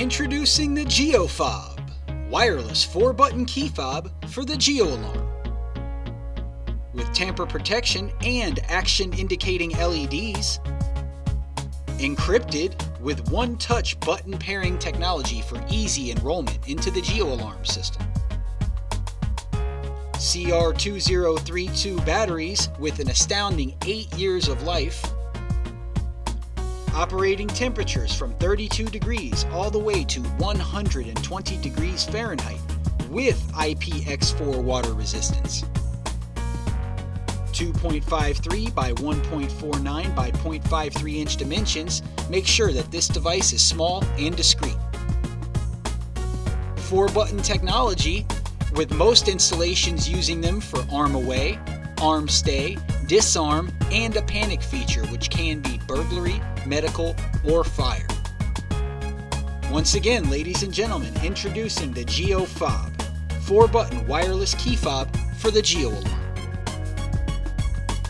Introducing the GeoFob, wireless 4-button key fob for the Geo Alarm. With tamper protection and action indicating LEDs. Encrypted with one-touch button pairing technology for easy enrollment into the Geo Alarm system. CR2032 batteries with an astounding 8 years of life operating temperatures from 32 degrees all the way to 120 degrees Fahrenheit with IPX4 water resistance. 2.53 by 1.49 by 0.53 inch dimensions make sure that this device is small and discreet. 4 button technology with most installations using them for arm away, arm stay, disarm, and a panic feature which can be burglary, medical, or fire. Once again, ladies and gentlemen, introducing the Geo Fob, 4-button wireless key fob for the Geo Alarm.